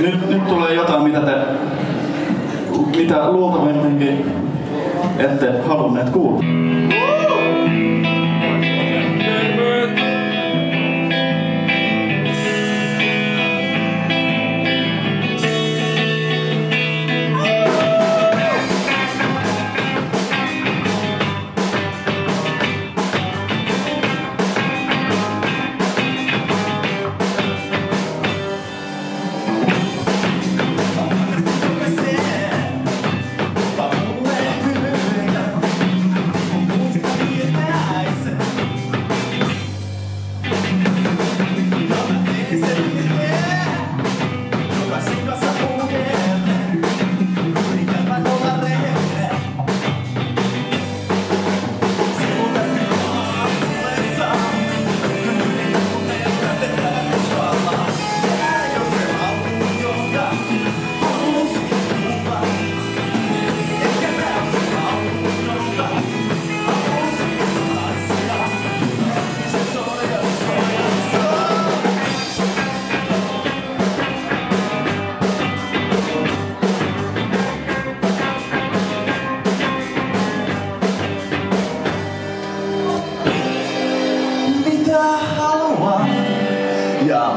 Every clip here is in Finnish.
nyt, nyt tulee jotain, mitä te mitä luultavimminkin ette halunneet kuulla.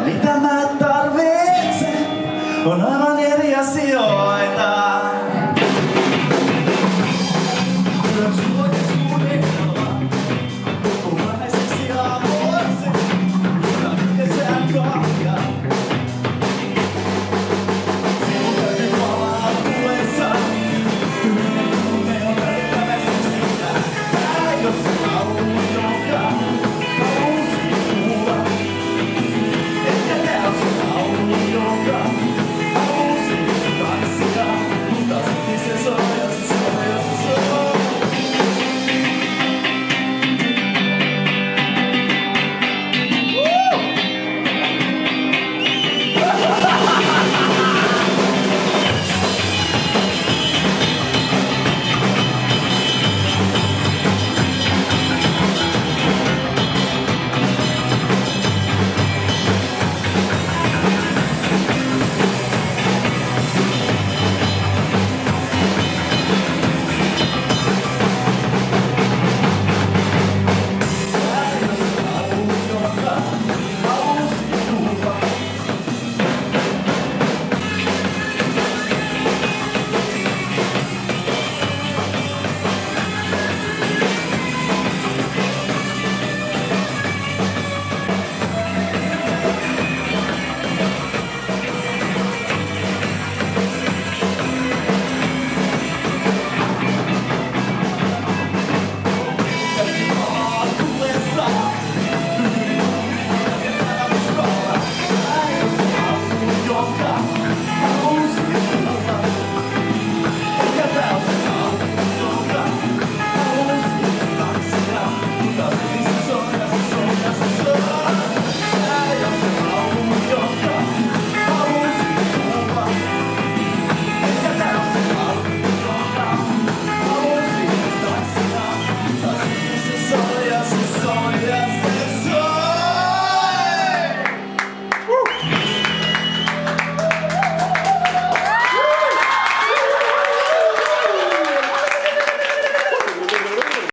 Mitä mä tarvitsen on aivan eri asioita.